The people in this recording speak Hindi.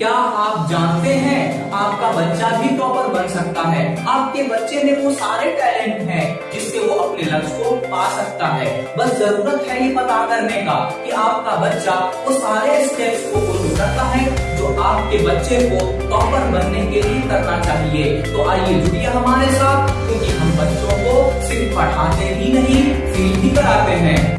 क्या आप जानते हैं आपका बच्चा भी टॉपर बन सकता है? आपके बच्चे में वो सारे टैलेंट हैं जिससे वो अपने लक्ष्य को पा सकता है। बस ज़रूरत है ये पता करने का कि आपका बच्चा वो सारे स्टेप्स को फॉलो करता है जो आपके बच्चे को टॉपर बनने के लिए करना चाहिए। तो आइए जुड़िए हमारे साथ, क्योंकि हम बच्चों को सिर्फ़ पढ़ाते ही नहीं फील भी कराते हैं।